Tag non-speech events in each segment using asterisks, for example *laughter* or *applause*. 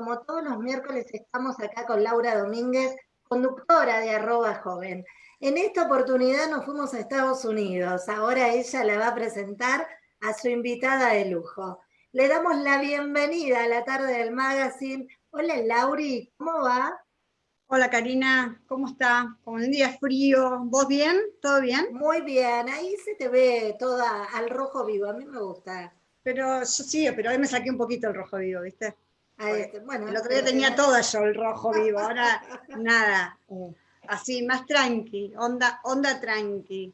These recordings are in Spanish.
como todos los miércoles estamos acá con Laura Domínguez, conductora de arroba joven. En esta oportunidad nos fuimos a Estados Unidos. Ahora ella la va a presentar a su invitada de lujo. Le damos la bienvenida a la tarde del magazine. Hola Lauri, ¿cómo va? Hola Karina, ¿cómo está? Como un día frío, ¿vos bien? ¿Todo bien? Muy bien, ahí se te ve toda al rojo vivo, a mí me gusta. Pero yo sí, pero hoy me saqué un poquito el rojo vivo, ¿viste? Este, bueno, el otro día tenía todo yo el rojo vivo, *laughs* ahora nada, así, más tranqui, onda, onda tranqui.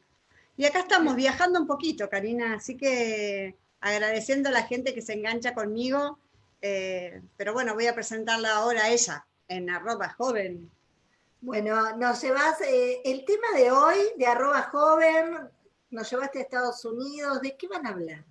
Y acá estamos viajando un poquito, Karina, así que agradeciendo a la gente que se engancha conmigo, eh, pero bueno, voy a presentarla ahora a ella, en arroba joven. Bueno, nos llevas, eh, el tema de hoy, de arroba joven, nos llevaste a Estados Unidos, ¿de qué van a hablar?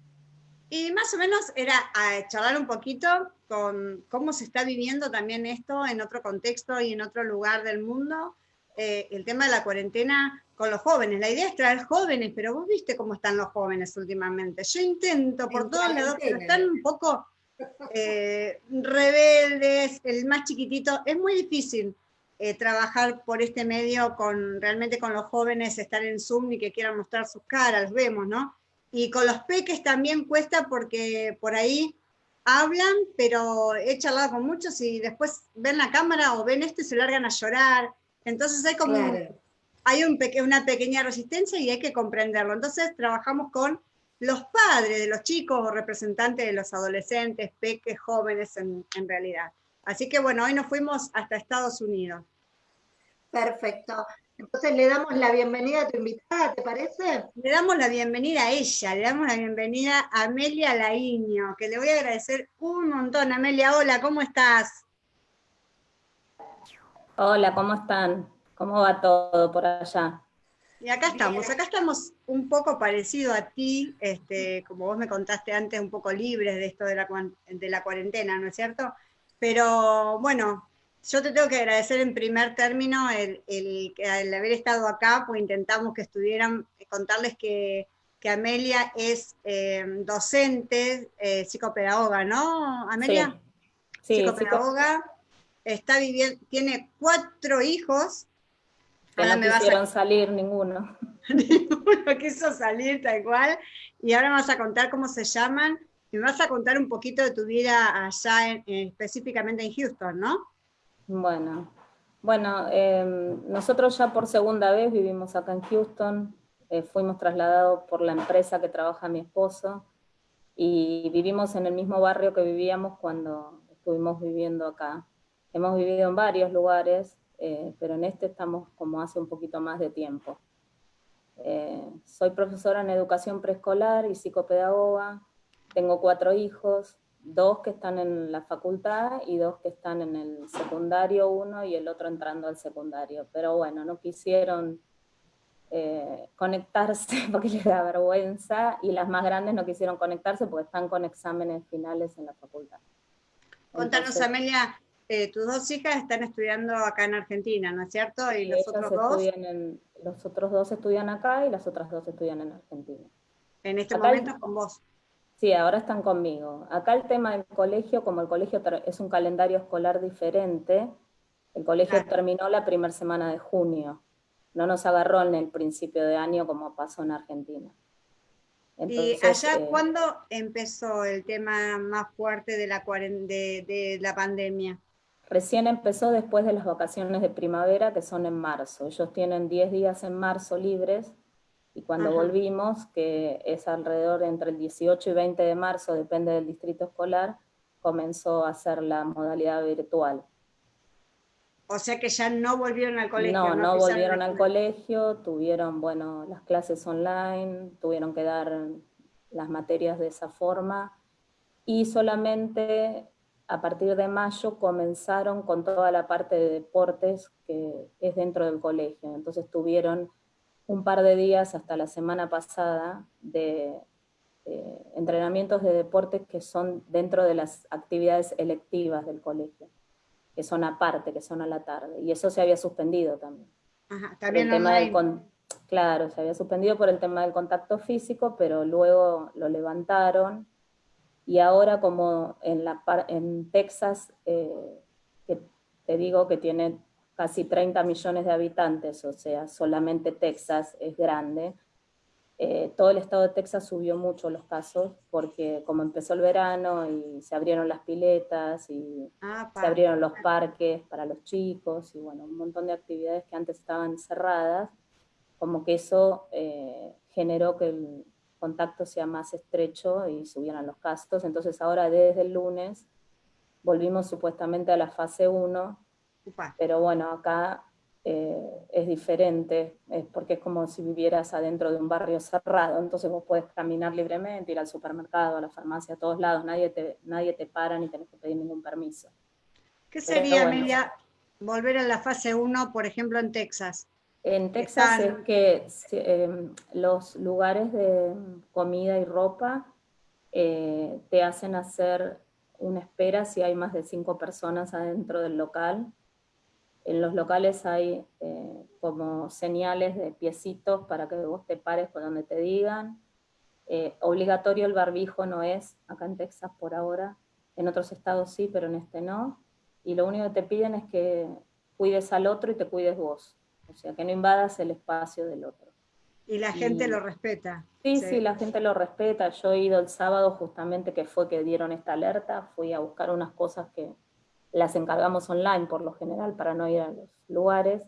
Y más o menos era a charlar un poquito con cómo se está viviendo también esto en otro contexto y en otro lugar del mundo, eh, el tema de la cuarentena con los jóvenes. La idea es traer jóvenes, pero vos viste cómo están los jóvenes últimamente. Yo intento por todos lados, pero están un poco eh, rebeldes, el más chiquitito. Es muy difícil eh, trabajar por este medio con realmente con los jóvenes, estar en Zoom y que quieran mostrar sus caras, vemos, ¿no? Y con los peques también cuesta porque por ahí hablan, pero he charlado con muchos y después ven la cámara o ven esto y se largan a llorar. Entonces hay como hay un una pequeña resistencia y hay que comprenderlo. Entonces trabajamos con los padres de los chicos o representantes de los adolescentes, peques, jóvenes en, en realidad. Así que bueno, hoy nos fuimos hasta Estados Unidos. Perfecto. Entonces le damos la bienvenida a tu invitada, ¿te parece? Le damos la bienvenida a ella, le damos la bienvenida a Amelia Laiño, que le voy a agradecer un montón. Amelia, hola, ¿cómo estás? Hola, ¿cómo están? ¿Cómo va todo por allá? Y acá estamos, acá estamos un poco parecido a ti, este, como vos me contaste antes, un poco libres de esto de la, de la cuarentena, ¿no es cierto? Pero bueno, yo te tengo que agradecer en primer término el, haber estado acá, pues intentamos que estuvieran, contarles que, Amelia es eh, docente, eh, psicopedagoga, ¿no, Amelia? Sí, psicopedagoga, está viviendo, tiene cuatro hijos. no quisieron salir ninguno. *laughs* ninguno quiso salir tal cual, y ahora vamos a contar cómo se llaman, y me vas a contar un poquito de tu vida allá, específicamente en Houston, ¿no? Bueno, bueno em, nosotros ya por segunda vez vivimos acá en Houston, eh, fuimos trasladados por la empresa que trabaja mi esposo, y vivimos en el mismo barrio que vivíamos cuando estuvimos viviendo acá. Hemos vivido en varios lugares, eh, pero en este estamos como hace un poquito más de tiempo. Eh, soy profesora en educación preescolar y psicopedagoga, tengo cuatro hijos, dos que están en la facultad y dos que están en el secundario, uno y el otro entrando al secundario. Pero bueno, no quisieron eh, conectarse *laughs* porque les da vergüenza y las más grandes no quisieron conectarse porque están con exámenes finales en la facultad. Contanos, Amelia, eh, tus dos hijas están estudiando acá en Argentina, ¿no es cierto? ¿Y los otros dos? los otros dos estudian acá y las otras dos estudian en Argentina. En este momento con vos. Sí, ahora están conmigo. Acá el tema del colegio, como el colegio es un calendario escolar diferente, el colegio terminó la primera semana de junio. No nos agarró en el principio de año como pasó en Argentina. ¿Y allá eh, cuándo empezó el tema más fuerte de la, de, de la pandemia? Recién empezó después de las vacaciones de primavera, que son en marzo. Ellos tienen 10 días en marzo libres, y cuando volvimos, que es alrededor entre el 18 y 20 de marzo, depende del distrito escolar, comenzó a ser la modalidad virtual. O sea que ya no volvieron al colegio. No, no, volvieron al colegio, tuvieron, bueno, las clases online, tuvieron que dar las materias de esa forma, y solamente a partir de mayo comenzaron con toda la parte de deportes que es dentro del colegio. Entonces tuvieron un par de días hasta la semana pasada de entrenamientos de deportes que son dentro de las actividades electivas del colegio, que son aparte, que son a la tarde, y eso se había suspendido también. Ajá, también el tema del Claro, se había suspendido por el tema del contacto físico, pero luego lo levantaron. Y ahora como en, la, en Texas, eh, que te digo que tiene casi 30 millones de habitantes, o sea, solamente Texas es grande, eh, todo el estado de Texas subió mucho los casos porque como empezó el verano y se abrieron las piletas y ah, se abrieron los parques para los chicos y bueno, un montón de actividades que antes estaban cerradas, como que eso eh, generó que el contacto sea más estrecho y subieran los casos. Entonces ahora desde el lunes volvimos supuestamente a la fase 1, pero bueno, acá eh, es diferente, es porque es como si vivieras adentro de un barrio cerrado, entonces vos puedes caminar libremente, ir al supermercado, a la farmacia, a todos lados, nadie te, nadie te para ni tenés que pedir ningún permiso. ¿Qué sería, Emilia, volver a la fase 1, por ejemplo, en Texas? En Texas es que em, los lugares de comida y ropa eh, te hacen hacer una espera si hay más de cinco personas adentro del local, en los locales hay eh, como señales de piecitos para que vos te pares por donde te digan. Eh, obligatorio el barbijo no es, acá en Texas por ahora, en otros estados sí, pero en este no. Y lo único que te piden es que cuides al otro y te cuides vos. O sea, que no invadas el espacio del otro. Y la gente lo respeta. Sí, sí, sí, la gente lo respeta. Yo he ido el sábado justamente que fue que dieron esta alerta, fui a buscar unas cosas que, las encargamos online por lo general para no ir a los lugares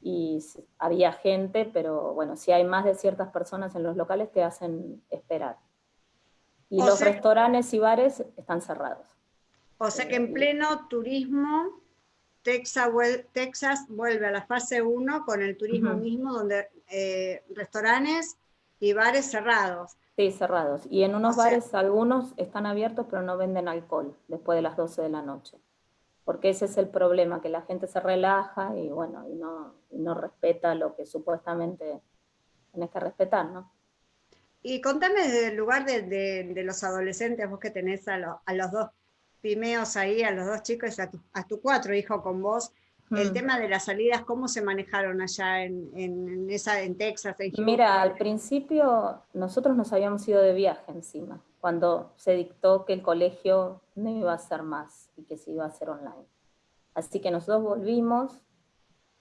y había gente, pero bueno, si hay más de ciertas personas en los locales te hacen esperar. Y los restaurantes y bares están cerrados. O sea que en pleno turismo, Texas, Texas vuelve a la fase 1 con el turismo mismo, donde eh, restaurantes y bares cerrados. Sí, cerrados. Y en unos bares algunos están abiertos, pero no venden alcohol después de las 12 de la noche porque ese es el problema, que la gente se relaja y bueno, y no, no respeta lo que supuestamente tenés que respetar, ¿no? Y contame desde el lugar de, de, los adolescentes, vos que tenés a, a, los dos pimeos ahí, a los dos chicos, a tu, a tu cuatro hijos con vos, el mm. tema de las salidas, ¿cómo se manejaron allá en, en, esa, en Texas? Mira, al principio nosotros nos habíamos ido de viaje encima, cuando se dictó que el colegio no iba a ser más y que se iba a hacer online. Así que nosotros volvimos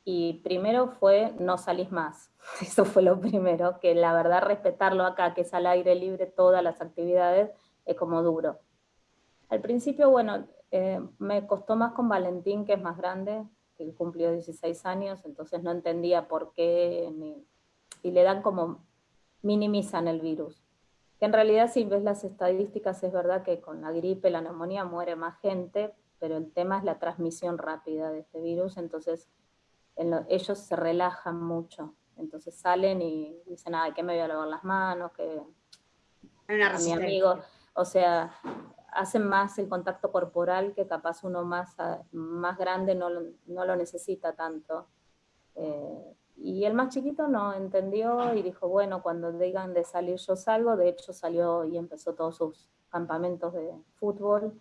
y primero fue no salís más. *laughs* Eso fue lo primero, que la verdad respetarlo acá, que es al aire libre todas las actividades, es como duro. Al principio, bueno, eh, me costó más con Valentín, que es más grande, que cumplió 16 años, entonces no entendía por qué, y le dan como, minimizan el virus. Que en realidad si ves las estadísticas es verdad que con la gripe, la neumonía muere más gente, pero el tema es la transmisión rápida de este virus, entonces ellos se relajan mucho, entonces salen y dicen, ay, que me voy a lavar las manos, que a mi amigo, o sea, hacen más el contacto corporal que capaz uno más, más grande no, no lo necesita tanto. Eh, y el más chiquito no entendió y dijo, bueno, cuando digan de salir yo salgo, de hecho salió y empezó todos sus campamentos de fútbol,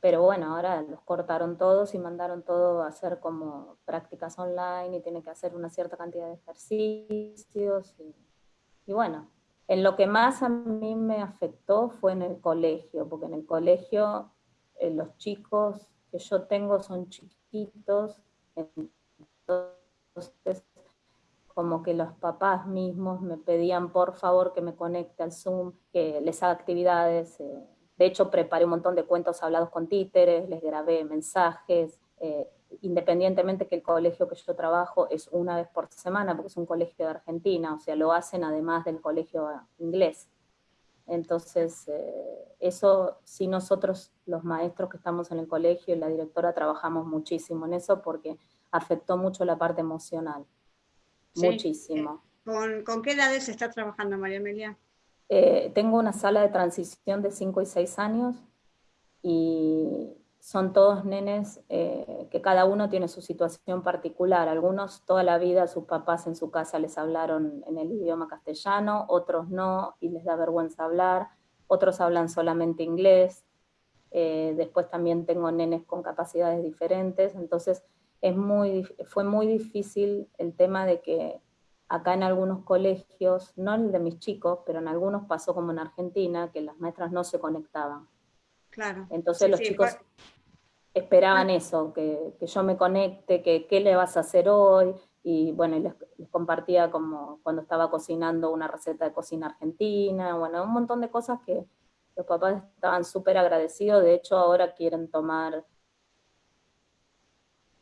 pero bueno, ahora los cortaron todos y mandaron todo a hacer como prácticas online y tiene que hacer una cierta cantidad de ejercicios y, y bueno, en lo que más a mí me afectó fue en el colegio, porque en el colegio eh, los chicos que yo tengo son chiquitos, entonces como que los papás mismos me pedían por favor que me conecte al Zoom, que les haga actividades. Eh. De hecho, preparé un montón de cuentos hablados con títeres, les grabé mensajes, eh, independientemente que el colegio que yo trabajo es una vez por semana, porque es un colegio de Argentina, o sea, lo hacen además del colegio inglés. Entonces, eh, eso sí nosotros, los maestros que estamos en el colegio y la directora, trabajamos muchísimo en eso porque afectó mucho la parte emocional. Muchísimo. ¿Con, ¿Con, qué edades estás trabajando, María Emilia? Eh, tengo una sala de transición de 5 y 6 años y son todos nenes eh, que cada uno tiene su situación particular. Algunos toda la vida sus papás en su casa les hablaron en el idioma castellano, otros no y les da vergüenza hablar, otros hablan solamente inglés. Eh, después también tengo nenes con capacidades diferentes, entonces es muy, fue muy difícil el tema de que acá en algunos colegios, no el de mis chicos, pero en algunos pasó como en Argentina, que las maestras no se conectaban. Claro. Entonces los chicos esperaban eso, que, yo me conecte, que qué le vas a hacer hoy, y bueno, les, compartía como cuando estaba cocinando una receta de cocina argentina, bueno, un montón de cosas que los papás estaban súper agradecidos, de hecho ahora quieren tomar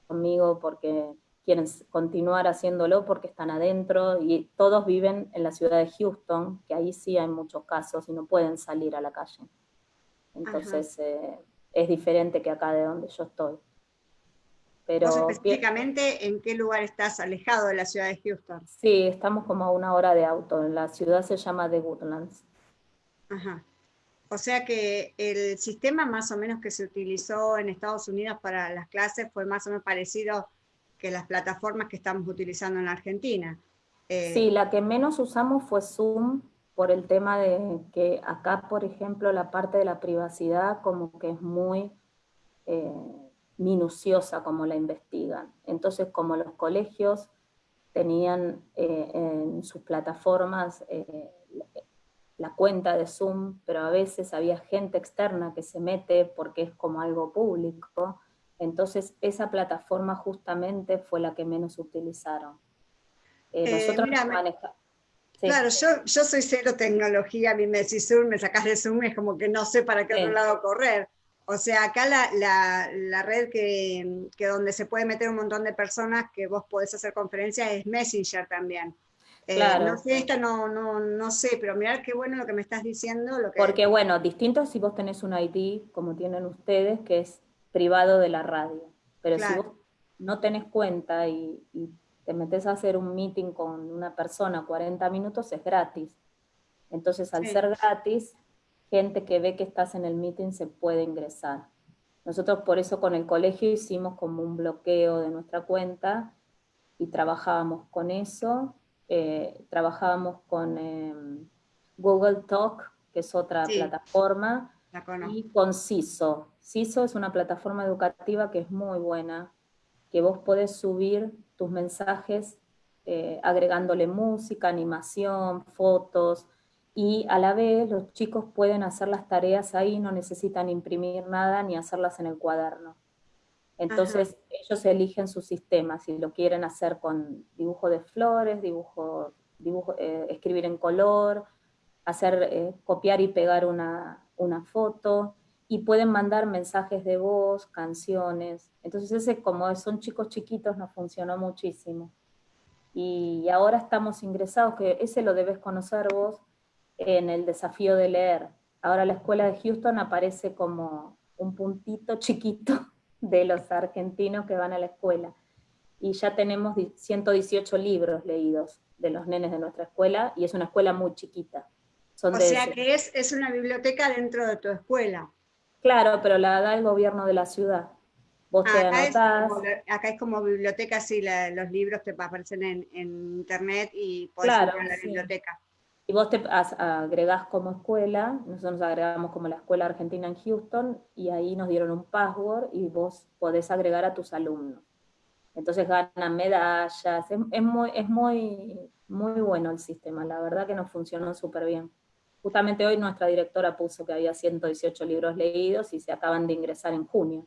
conmigo porque quieren continuar haciéndolo porque están adentro y todos viven en la ciudad de Houston, que ahí sí hay muchos casos y no pueden salir a la calle. Entonces eh, es diferente que acá de donde yo estoy. Pero, específicamente en qué lugar estás alejado de la ciudad de Houston? Sí, estamos como a una hora de auto. La ciudad se llama The Woodlands. Ajá. O sea que el sistema más o menos que se utilizó en Estados Unidos para las clases fue más o menos parecido que las plataformas que estamos utilizando en Argentina. Eh, sí, la que menos usamos fue Zoom por el tema de que acá, por ejemplo, la parte de la privacidad como que es muy eh, minuciosa como la investigan. Entonces, como los colegios tenían eh, en sus plataformas la cuenta de Zoom, pero a veces había gente externa que se mete porque es como algo público, entonces, esa plataforma justamente fue la que menos utilizaron. Eh, eh, nosotros Claro, yo, yo soy cero tecnología, a mí me decís Zoom, me sacás de Zoom, es como que no sé para qué otro lado correr. O sea, acá la, la, red que, que, donde se puede meter un montón de personas que vos podés hacer conferencias es Messenger también. Eh, claro. no sé, esta no, no, no sé, pero mirá qué bueno lo que me estás diciendo. Lo que... Porque bueno, distinto si vos tenés un ID, como tienen ustedes, que es privado de la radio. Pero si vos no tenés cuenta y, te metes a hacer un meeting con una persona 40 minutos, es gratis. Entonces, al ser gratis, gente que ve que estás en el meeting se puede ingresar. Nosotros por eso con el colegio hicimos como un bloqueo de nuestra cuenta y trabajábamos con eso. Eh, trabajábamos con em, Google Talk, que es otra plataforma, y con CISO. CISO es una plataforma educativa que es muy buena, que vos podés subir tus mensajes eh, agregándole música, animación, fotos, y a la vez los chicos pueden hacer las tareas ahí, no necesitan imprimir nada ni hacerlas en el cuaderno. Entonces ellos eligen su sistema, si lo quieren hacer con dibujo de flores, dibujo, dibujo eh, escribir en color, hacer, eh, copiar y pegar una, una foto y pueden mandar mensajes de voz, canciones. Entonces ese como son chicos chiquitos nos funcionó muchísimo. Y ahora estamos ingresados, que ese lo debes conocer vos, en el desafío de leer. Ahora la escuela de Houston aparece como un puntito chiquito de los argentinos que van a la escuela. Y ya tenemos 118 libros leídos de los nenes de nuestra escuela, y es una escuela muy chiquita o sea que es, es una biblioteca dentro de tu escuela. Claro, pero la da el gobierno de la ciudad. Vos te acá anotás. Es acá es como biblioteca, sí, los libros te aparecen en, internet y podés claro, ir a la biblioteca. Y vos te agregás como escuela, nosotros nos agregamos como la Escuela Argentina en Houston, y ahí nos dieron un password y vos podés agregar a tus alumnos. Entonces ganan medallas, es, es, muy, es muy, muy bueno el sistema, la verdad que nos funcionó súper bien. Justamente hoy nuestra directora puso que había 118 libros leídos y se acaban de ingresar en junio.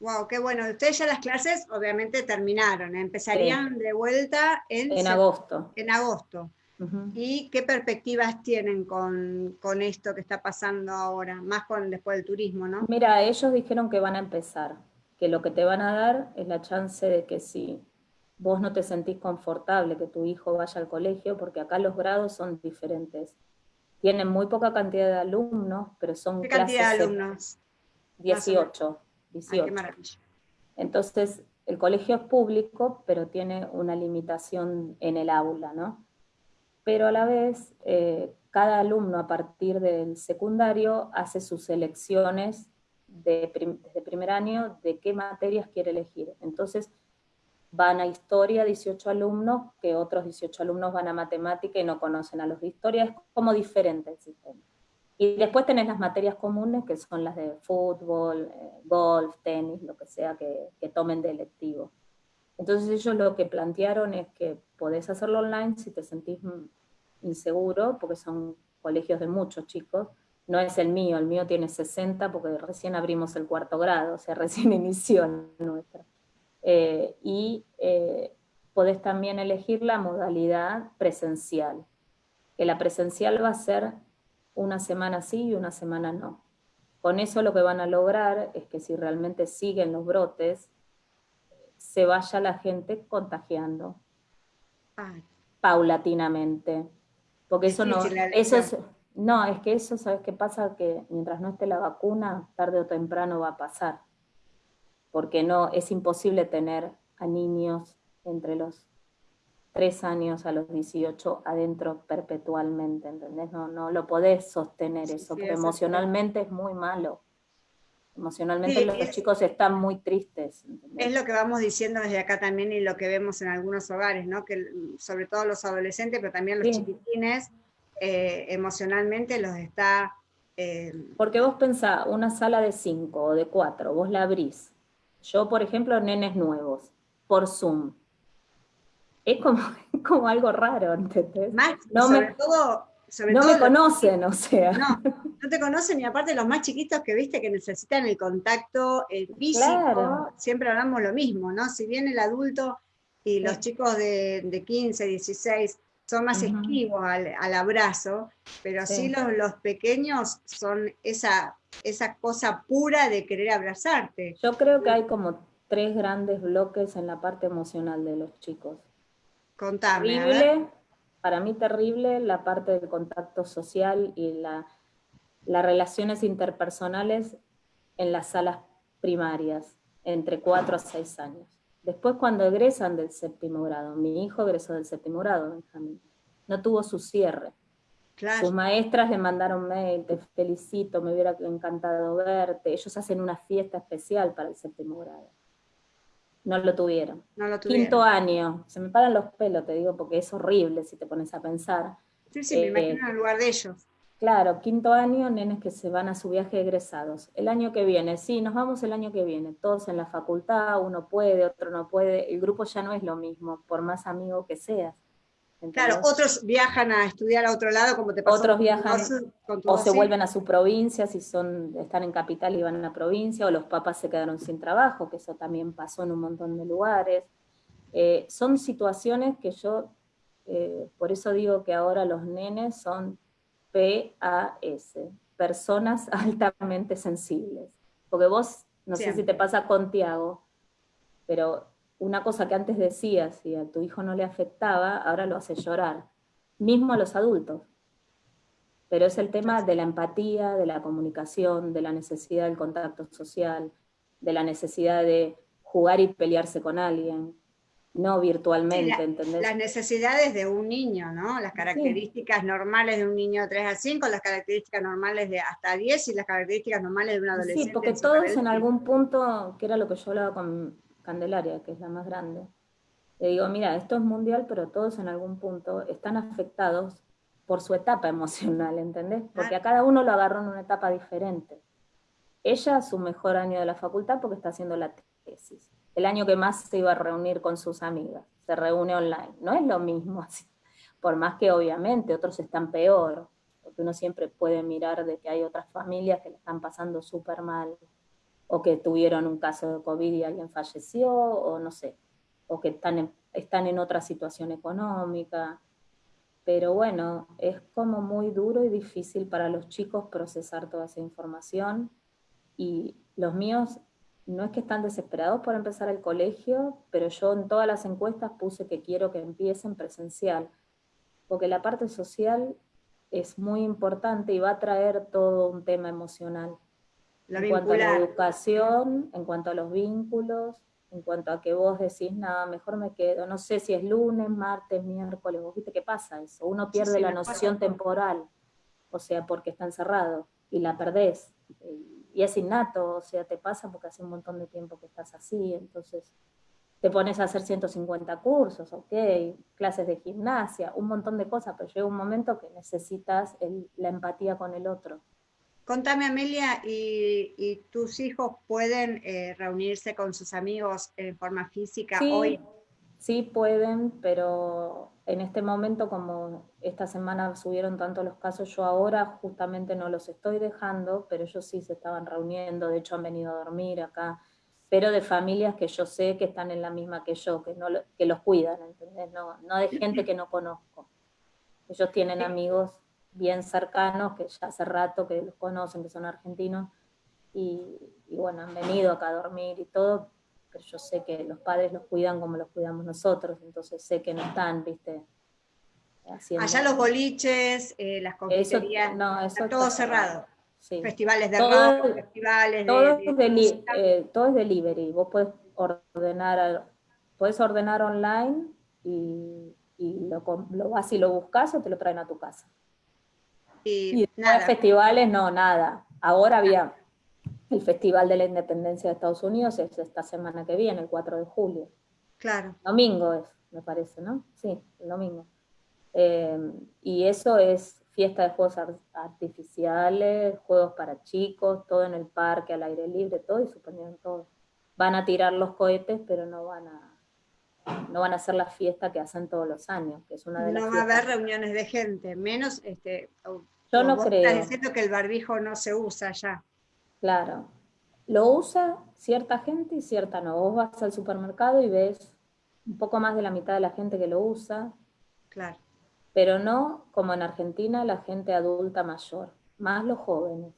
Wow, qué bueno. Ustedes ya las clases obviamente terminaron, ¿eh? empezarían de vuelta en, en agosto. En agosto. ¿Y qué perspectivas tienen con, con, esto que está pasando ahora, más con después del turismo, no? Mira, ellos dijeron que van a empezar, que lo que te van a dar es la chance de que si vos no te sentís confortable que tu hijo vaya al colegio, porque acá los grados son diferentes tienen muy poca cantidad de alumnos, pero son ¿Qué cantidad de alumnos? 18. 18. Entonces, el colegio es público, pero tiene una limitación en el aula, ¿no? Pero a la vez, eh, cada alumno a partir del secundario hace sus elecciones de desde primer año de qué materias quiere elegir. Entonces, van a historia 18 alumnos, que otros 18 alumnos van a matemática y no conocen a los de historia, es como diferente el sistema. Y después tenés las materias comunes, que son las de fútbol, eh, golf, tenis, lo que sea que, tomen de electivo. Entonces ellos lo que plantearon es que podés hacerlo online si te sentís inseguro, porque son colegios de muchos chicos, no es el mío, el mío tiene 60 porque recién abrimos el cuarto grado, o sea, *laughs* recién inició nuestra. Eh, y eh, podés también elegir la modalidad presencial, que la presencial va a ser una semana sí y una semana no. Con eso lo que van a lograr es que si realmente siguen los brotes, se vaya la gente contagiando paulatinamente. Porque eso no, eso es, no, es que eso, ¿sabes qué pasa? Que mientras no esté la vacuna, tarde o temprano va a pasar. Porque no, es imposible tener a niños entre los 3 años a los 18 adentro perpetualmente, ¿entendés? No, no lo podés sostener eso, porque emocionalmente es muy malo. Emocionalmente los chicos están muy tristes. Es lo que vamos diciendo desde acá también y lo que vemos en algunos hogares, ¿no? Que sobre todo los adolescentes, pero también los chiquitines, eh, emocionalmente los está... Eh, Porque vos pensás, una sala de cinco o de cuatro, vos la abrís. Yo, por ejemplo, nenes nuevos, por Zoom. Es como, *laughs* como algo raro, ¿entendés? no sobre todo no me conocen, o sea. No, no te conocen y aparte los más chiquitos que viste que necesitan el contacto eh, físico, siempre hablamos lo mismo, ¿no? Si bien el adulto y los chicos de, 15, 16 son más esquivos al, abrazo, pero sí, los, los, pequeños son esa, esa cosa pura de querer abrazarte. Yo creo que hay como tres grandes bloques en la parte emocional de los chicos. Contame para mí terrible la parte del contacto social y la, las relaciones interpersonales en las salas primarias, entre 4 a 6 años. Después cuando egresan del séptimo grado, mi hijo egresó del séptimo grado, Benjamín, no tuvo su cierre. Sus maestras le mandaron mail, te felicito, me hubiera encantado verte. Ellos hacen una fiesta especial para el séptimo grado. No lo tuvieron. Quinto año, se me paran los pelos, te digo, porque es horrible si te pones a pensar. Sí, sí, me imagino en el lugar de ellos. Claro, quinto año, nenes que se van a su viaje egresados. El año que viene, sí, nos vamos el año que viene, todos en la facultad, uno puede, otro no puede, el grupo ya no es lo mismo, por más amigo que seas. Claro, otros viajan a estudiar a otro lado, como te pasó Otros viajan o se vuelven a su provincia, si son, están en capital y van a la provincia, o los papás se quedaron sin trabajo, que eso también pasó en un montón de lugares. Eh, son situaciones que yo, eh, por eso digo que ahora los nenes son PAS, personas *laughs* altamente sensibles. Porque vos, no sé si te pasa con Tiago, pero una cosa que antes decías y a tu hijo no le afectaba, ahora lo hace llorar, mismo a los adultos. Pero es el tema de la empatía, de la comunicación, de la necesidad del contacto social, de la necesidad de jugar y pelearse con alguien, no virtualmente, ¿entendés? Las necesidades de un niño, ¿no? Las características normales de un niño de 3 a 5, las características normales de hasta 10 y las características normales de un adolescente. Sí, porque todos en algún punto, que era lo que yo hablaba con Candelaria, que es la más grande, le digo, mira, esto es mundial, pero todos en algún punto están afectados por su etapa *laughs* emocional, ¿entendés? Porque a cada uno lo agarró en una etapa diferente. Ella, su mejor año de la facultad, porque está haciendo la tesis. El año que más se iba a reunir con sus amigas. Se reúne online. No es lo mismo *laughs* así. Por más que obviamente otros están peor, porque uno siempre puede mirar de que hay otras familias que le están pasando súper mal, o que tuvieron un caso de COVID y alguien falleció, o no sé, o que están en, están en otra situación económica. Pero bueno, es como muy duro y difícil para los chicos procesar toda esa información. Y los míos no es que están desesperados por empezar el colegio, pero yo en todas las encuestas puse que quiero que empiecen presencial, porque la parte social es muy importante y va a traer todo un tema emocional en cuanto a la educación, en cuanto a los vínculos, en cuanto a que vos decís, nada, mejor me quedo, no sé si es lunes, martes, miércoles, vos viste qué pasa eso, uno pierde la noción temporal, o sea, porque está encerrado, y la perdés, y es innato, o sea, te pasa porque hace un montón de tiempo que estás así, entonces te pones a hacer 150 cursos, ok, clases de gimnasia, un montón de cosas, pero llega un momento que necesitas la empatía con el otro Contame, Amelia, ¿y, tus hijos pueden eh, reunirse con sus amigos en forma física hoy? Sí, pueden, pero en este momento, como esta semana subieron tanto los casos, yo ahora justamente no los estoy dejando, pero ellos sí se estaban reuniendo, de hecho han venido a dormir acá, pero de familias que yo sé que están en la misma que yo, que, no, que los cuidan, ¿entendés? No, no de gente que no conozco. Ellos tienen amigos bien cercanos, que ya hace rato que los conocen, que son argentinos, y, bueno, han venido acá a dormir y todo, pero yo sé que los padres los cuidan como los cuidamos nosotros, entonces sé que no están, viste, haciendo... Allá los boliches, eh, las confiterías, no, eso todo cerrado. Festivales de rock, festivales todo de... Eh, todo es delivery, vos puedes ordenar, puedes ordenar online y, lo, lo vas y lo buscas o te lo traen a tu casa. Y, festivales, no, nada. Ahora había el Festival de la Independencia de Estados Unidos, es esta semana que viene, el 4 de julio. Claro. Domingo es, me parece, ¿no? Sí, el domingo. Eh, y eso es fiesta de juegos artificiales, juegos para chicos, todo en el parque, al aire libre, todo, y suponieron todo. Van a tirar los cohetes, pero no van a no van a hacer la fiesta que hacen todos los años, que es una de No va a haber reuniones de gente, menos este, yo no creo. Estás diciendo que el barbijo no se usa ya. Claro. Lo usa cierta gente y cierta no. Vos vas al supermercado y ves un poco más de la mitad de la gente que lo usa. Claro. Pero no como en Argentina la gente adulta mayor, más los jóvenes.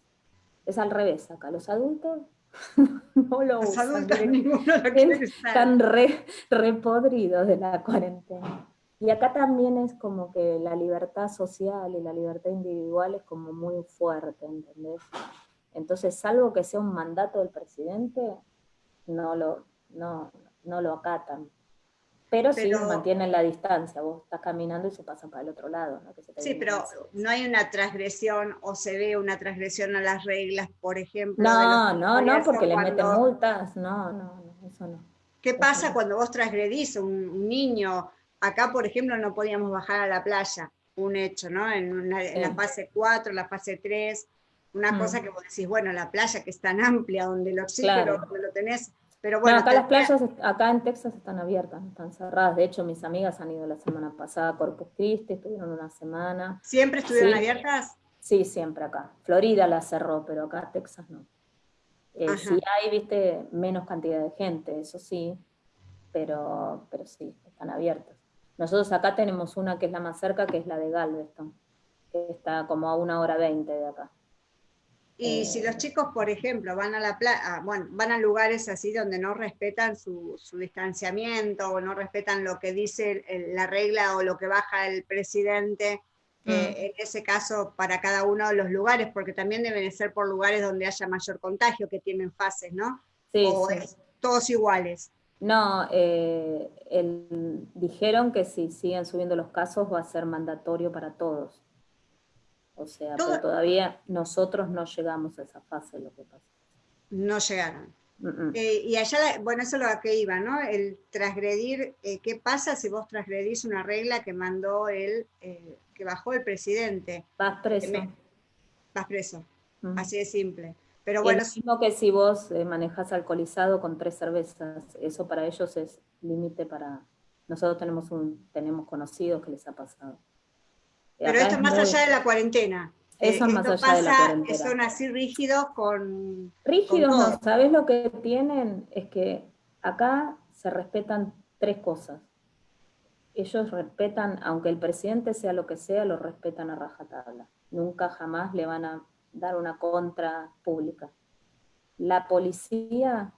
Es al revés acá. Los adultos *laughs* no lo los usan. Adultos, *laughs* Están re, podridos de la cuarentena. Y acá también es como que la libertad social y la libertad individual es como muy fuerte, ¿entendés? Entonces, salvo que sea un mandato del presidente, no lo, no, no lo acatan. Pero, sí mantienen la distancia, vos estás caminando y se pasan para el otro lado. ¿no? sí, pero no hay una transgresión o se ve una transgresión a las reglas, por ejemplo. No, no, no, porque le meten multas, no, no, no, eso no. ¿Qué pasa cuando vos transgredís un, un niño Acá, por ejemplo, no podíamos bajar a la playa, un hecho, ¿no? En, la fase 4, la fase 3, una mm. cosa que vos decís, bueno, la playa que es tan amplia, donde el oxígeno, donde lo tenés, pero bueno. acá las playas, acá en Texas están abiertas, están cerradas. De hecho, mis amigas han ido la semana pasada a Corpus Christi, estuvieron una semana. ¿Siempre estuvieron abiertas? Sí, siempre acá. Florida la cerró, pero acá Texas no. Eh, sí hay, viste, menos cantidad de gente, eso sí, pero, pero sí, están abiertas. Nosotros acá tenemos una que es la más cerca, que es la de Galveston, que está como a una hora veinte de acá. Y si los chicos, por ejemplo, van a la playa, bueno, van a lugares así donde no respetan su, distanciamiento o no respetan lo que dice la regla o lo que baja el presidente, mm. eh, en ese caso para cada uno de los lugares, porque también deben ser por lugares donde haya mayor contagio, que tienen fases, ¿no? Sí, o todos iguales. No, eh, dijeron que si siguen subiendo los casos va a ser mandatorio para todos. O sea, pero todavía nosotros no llegamos a esa fase, lo que pasa. No llegaron. Eh, y allá, bueno, eso es lo que iba, ¿no? El transgredir, eh, ¿qué pasa si vos transgredís una regla que mandó el, que bajó el presidente? Vas preso. vas preso, así de simple. Pero bueno. Es mismo que si vos eh, manejas alcoholizado con tres cervezas, eso para ellos es límite para. Nosotros tenemos un, tenemos conocidos que les ha pasado. Pero esto es más allá de la cuarentena. Eso es eh, más allá de la cuarentena. Son así rígidos con. Rígidos no, ¿sabes lo que tienen? Es que acá se respetan tres cosas. Ellos respetan, aunque el presidente sea lo que sea, lo respetan a rajatabla. Nunca jamás le van a dar una contra pública. La policía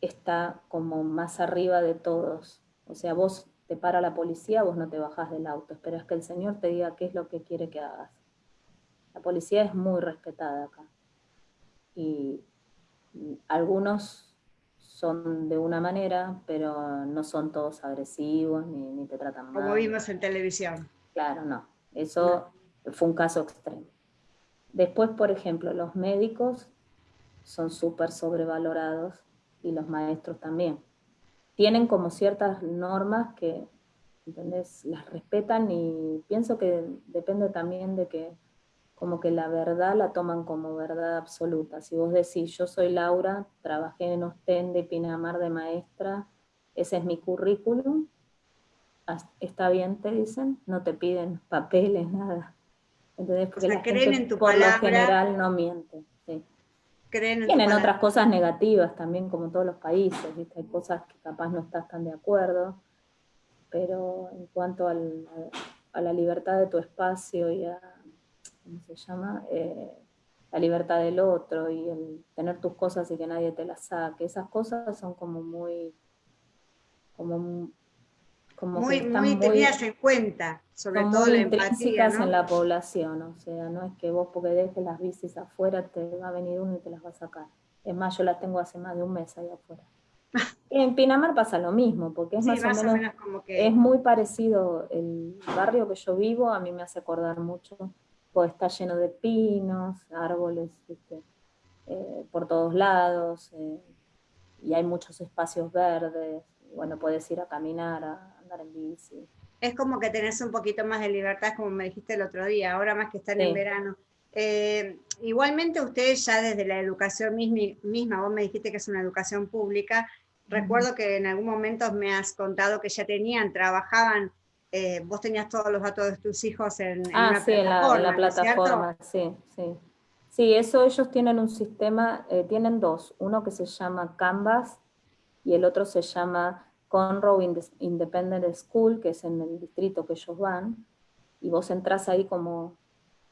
está como más arriba de todos. O sea, vos te para la policía, vos no te bajás del auto, esperas que el señor te diga qué es lo que quiere que hagas. La policía es muy respetada acá. Y algunos son de una manera, pero no son todos agresivos ni, te tratan mal. Como vimos en televisión. Claro, no. Eso fue un caso extremo. Después, por ejemplo, los médicos son súper sobrevalorados y los maestros también. Tienen como ciertas normas que, ¿entendés? Las respetan y pienso que depende también de que como que la verdad la toman como verdad absoluta. Si vos decís, yo soy Laura, trabajé en Ostende, Pinamar de maestra, ese es mi currículum, está bien, te dicen, no te piden papeles, *laughs* nada. Entonces, porque la gente, por lo general no miente. Tienen otras cosas negativas también, como todos los países, hay cosas que capaz no estás tan de acuerdo, pero en cuanto a la libertad de tu espacio y a, ¿cómo se llama? Eh, la libertad del otro y el tener tus cosas y que nadie te las saque, esas cosas son como muy, como muy, muy, tenidas en cuenta, sobre todo la empatía, en la población, o sea, no es que vos porque dejes las bicis afuera te va a venir uno y te las va a sacar. Es más, yo las tengo hace más de un mes ahí afuera. *laughs* en Pinamar pasa lo mismo, porque es más, o, menos, como que... es muy parecido el barrio que yo vivo, a mí me hace acordar mucho, pues está lleno de pinos, árboles, eh, por todos lados, eh, y hay muchos espacios verdes, bueno, puedes ir a caminar, a andar en bici. Es como que tenés un poquito más de libertad, como me dijiste el otro día, ahora más que estar en verano. Eh, igualmente ustedes ya desde la educación misma, vos me dijiste que es una educación pública, recuerdo que en algún momento me has contado que ya tenían, trabajaban, eh, vos tenías todos los datos de tus hijos en, ah, sí, en la, plataforma, sí, sí. Sí, eso ellos tienen un sistema, eh, tienen dos, uno que se llama Canvas, y el otro se llama Conroe Independent School, que es en el distrito que ellos van, y vos entras ahí como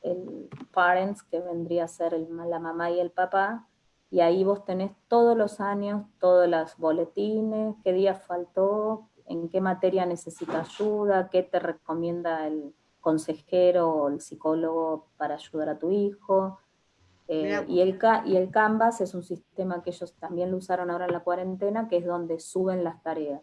el parents, que vendría a ser la mamá y el papá, y ahí vos tenés todos los años, todos los boletines, qué día faltó, en qué materia necesita ayuda, qué te recomienda el consejero o el psicólogo para ayudar a tu hijo, eh, y, el, y el Canvas es un sistema que ellos también lo usaron ahora en la cuarentena, que es donde suben las tareas.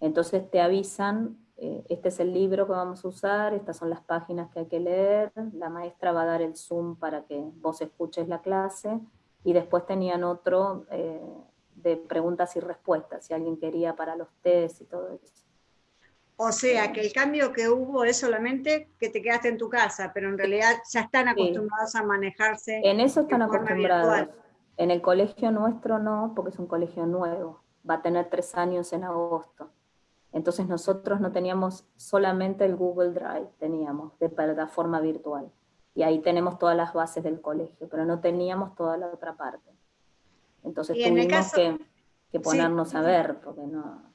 Entonces te avisan, eh, este es el libro que vamos a usar, estas son las páginas que hay que leer, la maestra va a dar el Zoom para que vos escuches la clase, y después tenían otro eh, de preguntas y respuestas, si alguien quería para los test y todo eso. O sea, que el cambio que hubo es solamente que te quedaste en tu casa, pero en realidad ya están acostumbrados a manejarse. En eso están acostumbrados. En el colegio nuestro no, porque es un colegio nuevo. Va a tener tres años en agosto. Entonces nosotros no teníamos solamente el Google Drive, teníamos de plataforma virtual. Y ahí tenemos todas las bases del colegio, pero no teníamos toda la otra parte. Entonces tuvimos que, ponernos a ver, porque no,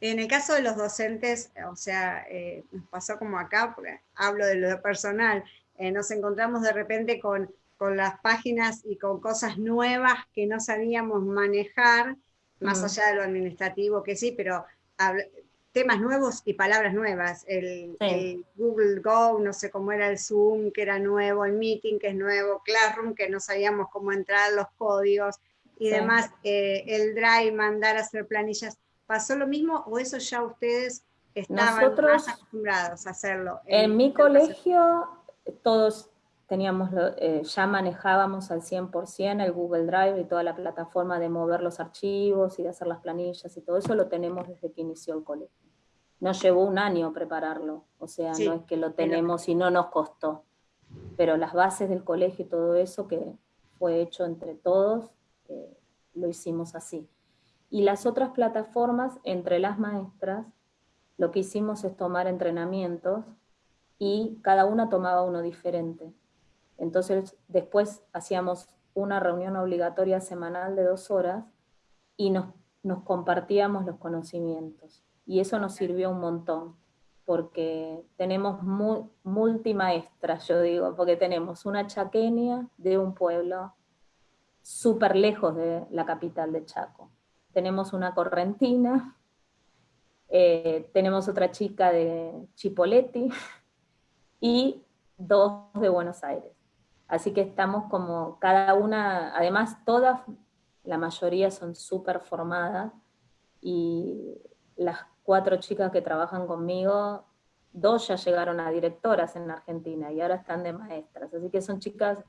en el caso de los docentes, o sea, eh, nos pasó como acá, porque hablo de lo personal, eh, nos encontramos de repente con, con, las páginas y con cosas nuevas que no sabíamos manejar, más allá de lo administrativo que sí, pero temas nuevos y palabras nuevas. El, Google Go, no sé cómo era el Zoom, que era nuevo, el Meeting, que es nuevo, Classroom, que no sabíamos cómo entrar los códigos y demás, eh, el Drive, mandar a hacer planillas. ¿Pasó lo mismo o eso ya ustedes estaban más acostumbrados a hacerlo? En, mi colegio todos teníamos, eh, ya manejábamos al 100% el Google Drive y toda la plataforma de mover los archivos y de hacer las planillas y todo eso lo tenemos desde que inició el colegio. Nos llevó un año prepararlo, o sea, no es que lo tenemos y no nos costó, pero las bases del colegio y todo eso que fue hecho entre todos, eh, lo hicimos así. Y las otras plataformas, entre las maestras, lo que hicimos es tomar entrenamientos y cada una tomaba uno diferente. Entonces después hacíamos una reunión obligatoria semanal de dos horas y nos, nos compartíamos los conocimientos. Y eso nos sirvió un montón, porque tenemos multimaestras, yo digo, porque tenemos una chaqueña de un pueblo súper lejos de la capital de Chaco tenemos una correntina, eh, tenemos otra chica de Chipoletti *laughs* y dos de Buenos Aires. Así que estamos como cada una, además todas, la mayoría son súper formadas y las cuatro chicas que trabajan conmigo, dos ya llegaron a directoras en Argentina y ahora están de maestras. Así que son chicas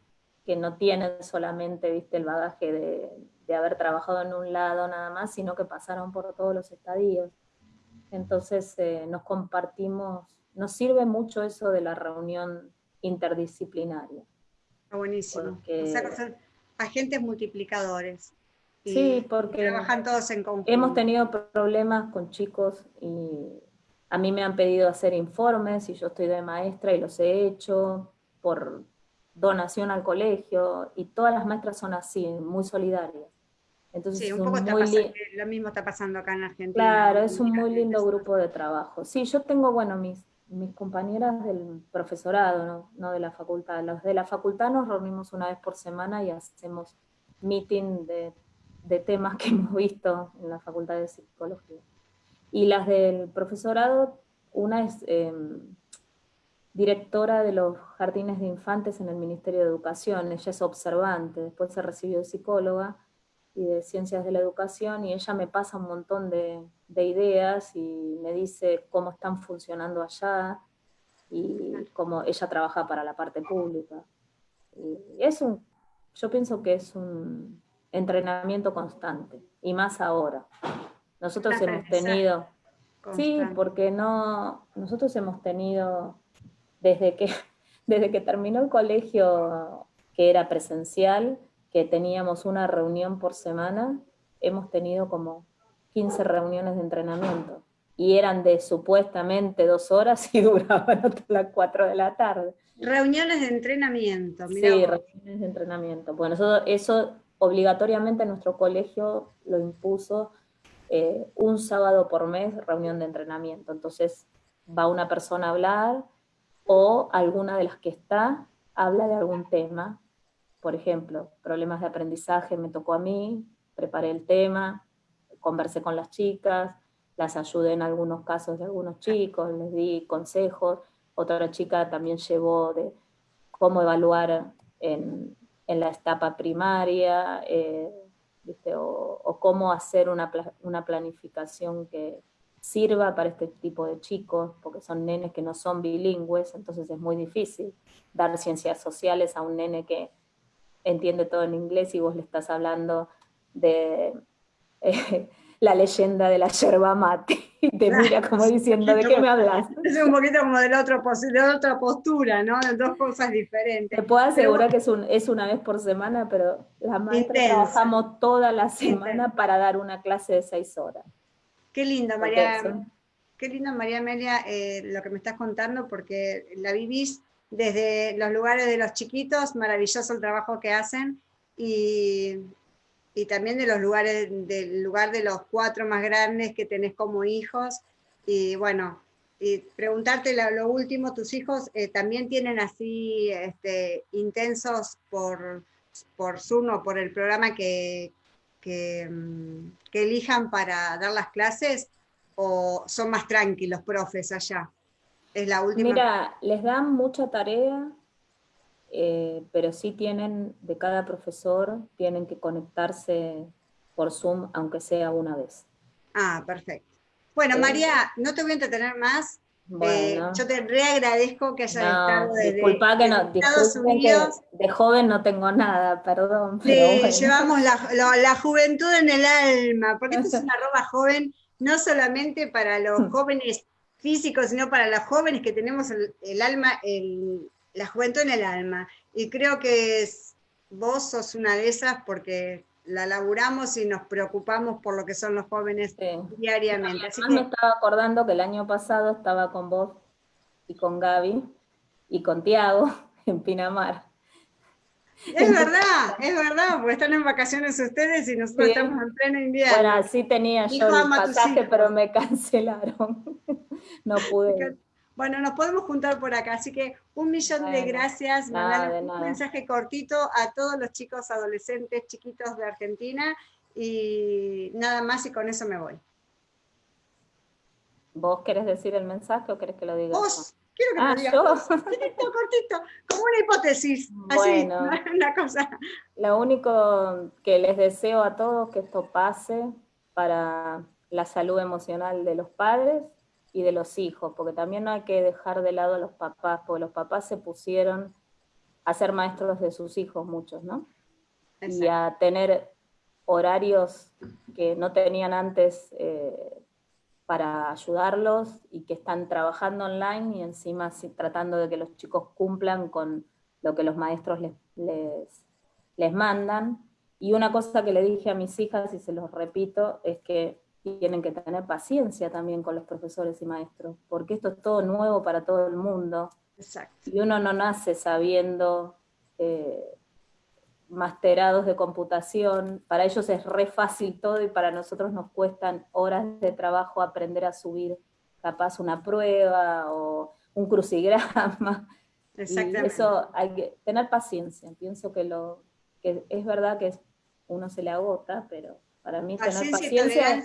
que no tienen solamente, viste, el bagaje de, de haber trabajado en un lado nada más, sino que pasaron por todos los estadios. Entonces eh, nos compartimos, nos sirve mucho eso de la reunión interdisciplinaria. Buenísimo. O sea, son agentes multiplicadores. sí, porque trabajan todos en conjunto. Hemos tenido problemas con chicos y a mí me han pedido hacer informes y yo estoy de maestra y los he hecho por donación al colegio y todas las maestras son así, muy solidarias. Entonces sí, un poco lo mismo está pasando acá en Argentina. Claro, es un muy lindo grupo de trabajo. Sí, yo tengo, bueno, mis, mis compañeras del profesorado, ¿no? no de la facultad. Los de la facultad nos reunimos una vez por semana y hacemos meeting de, de temas que *laughs* hemos visto en la facultad de psicología. Y las del profesorado, una es em, directora de los jardines de infantes en el Ministerio de Educación, ella es observante, después se recibió de psicóloga y de ciencias de la educación, y ella me pasa un montón de, ideas y me dice cómo están funcionando allá, y cómo ella trabaja para la parte pública. Y es un, yo pienso que es un entrenamiento constante, y más ahora. Nosotros hemos tenido, sí, porque no, nosotros hemos tenido, desde que, *laughs* desde que terminó el colegio que era presencial, que teníamos una reunión por semana, hemos tenido como 15 reuniones de entrenamiento. Y eran de supuestamente dos horas y *laughs* duraban hasta las 4 de la tarde. Reuniones de entrenamiento, Sí, reuniones de entrenamiento. Bueno, eso, eso obligatoriamente nuestro colegio lo impuso eh, un sábado por mes reunión de entrenamiento. Entonces va una persona a hablar o alguna de las que está habla de algún tema. Por ejemplo, problemas de aprendizaje me tocó a mí, preparé el tema, conversé con las chicas, las ayudé en algunos casos de algunos chicos, les di consejos. Otra chica también llevó de cómo evaluar en, la etapa primaria, eh, o, cómo hacer una, planificación que sirva para este tipo de chicos, porque son nenes que no son bilingües, entonces es muy difícil dar ciencias sociales a un nene que entiende todo en inglés y vos le estás hablando de eh, *laughs* la leyenda de la yerba mate y te mira como diciendo, ¿de qué me hablas? Es un poquito como de la, otra, otra postura, ¿no? De dos cosas diferentes. Te puedo asegurar que es, un, es una vez por semana, pero las maestras trabajamos toda la semana para dar una clase de seis horas. Qué lindo, María. Qué lindo, María Amelia, eh, lo que me estás contando, porque la vivís desde los lugares de los chiquitos, maravilloso el trabajo que hacen, y también de los lugares, del lugar de los cuatro más grandes que tenés como hijos. Y bueno, y preguntarte lo, último, tus hijos eh, también tienen así este, intensos por, por Zoom o por el programa que, que, mm, que, elijan para dar las clases o son más tranquilos profes allá? Es la última. Mira, les dan mucha tarea, eh, pero sí tienen, de cada profesor, tienen que conectarse por Zoom, aunque sea una vez. Ah, perfecto. Bueno, eh, María, no te voy a entretener más. Eh, yo te reagradezco que hayas estado desde, disculpa que no, Estados Unidos. de joven no tengo nada, perdón. sí, llevamos la, la, juventud en el alma, porque esto es *laughs* una roba joven, no solamente para los jóvenes *laughs* físicos, sino para los jóvenes que tenemos el, el alma, el, la juventud en el alma. Y creo que vos sos una de esas porque la laburamos y nos preocupamos por lo que son los jóvenes diariamente. Así me estaba acordando que el año pasado estaba con vos y con Gaby y con Tiago *laughs* en Pinamar. Es verdad, es verdad, porque están en vacaciones ustedes y nosotros estamos en pleno invierno. Bueno, sí tenía yo el pasaje, pero me cancelaron. *laughs* no pude. Bueno, nos podemos juntar por acá, así que un millón de gracias. un mensaje cortito a todos los chicos adolescentes chiquitos de Argentina y nada más y con eso me voy. ¿Vos querés decir el mensaje o querés que lo diga? Vos, quiero que lo ah, digas. Cortito, cortito, como una hipótesis, así, una *laughs* cosa. Lo único que les deseo a todos que esto pase para la salud emocional de los padres y de los hijos, porque también no hay que dejar de lado a los papás, porque los papás se pusieron a ser maestros de sus hijos muchos, ¿no? Y a tener horarios que no tenían antes eh, para ayudarlos y que están trabajando online y encima tratando de que los chicos cumplan con lo que los maestros les, les, les mandan. Y una cosa que le dije a mis hijas, y se los repito, es que tienen que tener paciencia también con los profesores y maestros, porque esto es todo nuevo para todo el mundo. Exacto. Y uno no nace sabiendo eh, masterados de computación, para ellos es re fácil todo y para nosotros nos cuestan horas de trabajo aprender a subir capaz una prueba o un crucigrama. *laughs* Exactamente. eso hay que tener paciencia. Pienso que, lo, que es verdad que uno se le agota, pero para mí tener paciencia...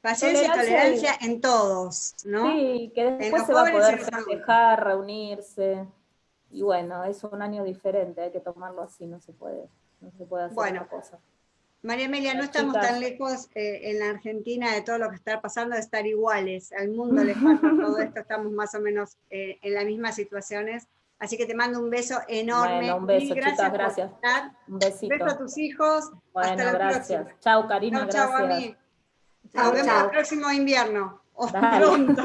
Paciencia y tolerancia en todos, ¿no? Sí, que después se va a poder festejar, reunirse. Y bueno, es un año diferente, hay que tomarlo así, no se puede, no se puede hacer bueno, otra cosa. María Amelia, no estamos tan lejos eh, en la Argentina de todo lo que está pasando, de estar iguales. Al mundo le *laughs* falta todo esto, estamos más o menos eh, en las mismas situaciones. Así que te mando un beso enorme. Bueno, un beso, gracias gracias. Un besito. Beso a tus hijos. Bueno, Hasta la gracias. Chao, Karina, gracias. Chao, a mí. Nos vemos el próximo invierno. pronto.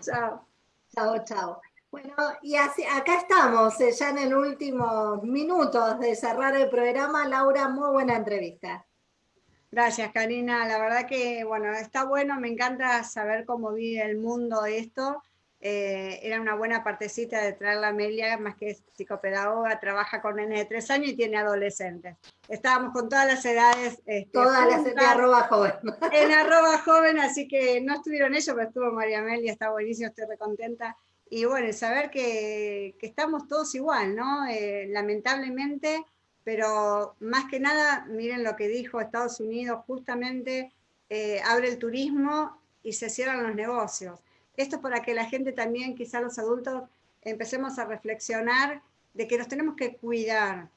chao. Chao, chao. Bueno, y así, acá estamos, eh, ya en el último minutos de cerrar el programa. Laura, muy buena entrevista. Gracias, Karina. La verdad que, bueno, está bueno, me encanta saber cómo vive el mundo esto. Eh, era una buena partecita de traer a Amelia, más que es psicopedagoga, trabaja con nenes de tres años y tiene adolescentes. Estábamos con todas las edades. Este, todas las edades, arroba joven. En arroba joven, así que no estuvieron ellos, pero estuvo María Amelia, está buenísimo, estoy recontenta. Y bueno, saber que, estamos todos igual, ¿no? Eh, lamentablemente, pero más que nada, miren lo que dijo Estados Unidos, justamente eh, abre el turismo y se cierran los negocios. Esto es para que la gente también, quizá los adultos, empecemos a reflexionar de que nos tenemos que cuidar,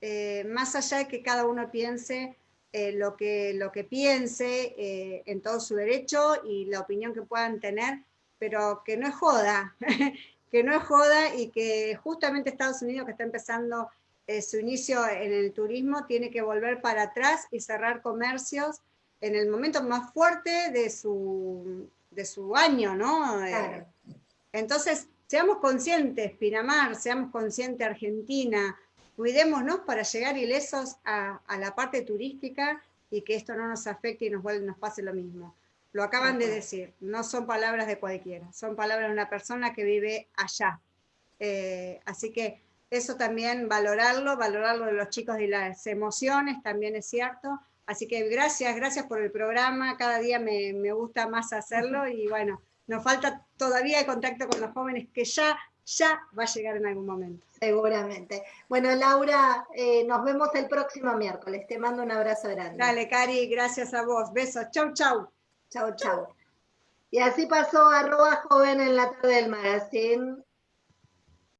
eh, más allá de que cada uno piense lo, que, lo que piense en todo su derecho y la opinión que puedan tener, pero que no es joda, *laughs* que no es joda y que justamente Estados Unidos que está empezando su inicio en el turismo tiene que volver para atrás y cerrar comercios en el momento más fuerte de su, de su año, ¿no? Eh, entonces, seamos conscientes, Pinamar, seamos conscientes, Argentina, cuidémonos para llegar ilesos a, la parte turística y que esto no nos afecte y nos, nos pase lo mismo. Lo acaban de decir, no son palabras de cualquiera, son palabras de una persona que vive allá. Eh, así que eso también valorarlo, valorarlo de los chicos y las emociones, también es cierto, Así que gracias, gracias por el programa, cada día me, gusta más hacerlo y bueno, nos falta todavía el contacto con los jóvenes que ya, ya va a llegar en algún momento. Seguramente. Bueno, Laura, eh, nos vemos el próximo miércoles. Te mando un abrazo grande. Dale, Cari, gracias a vos. Besos. Chau, chau. Chau, chau. Y así pasó arroba joven en la tarde del magazine.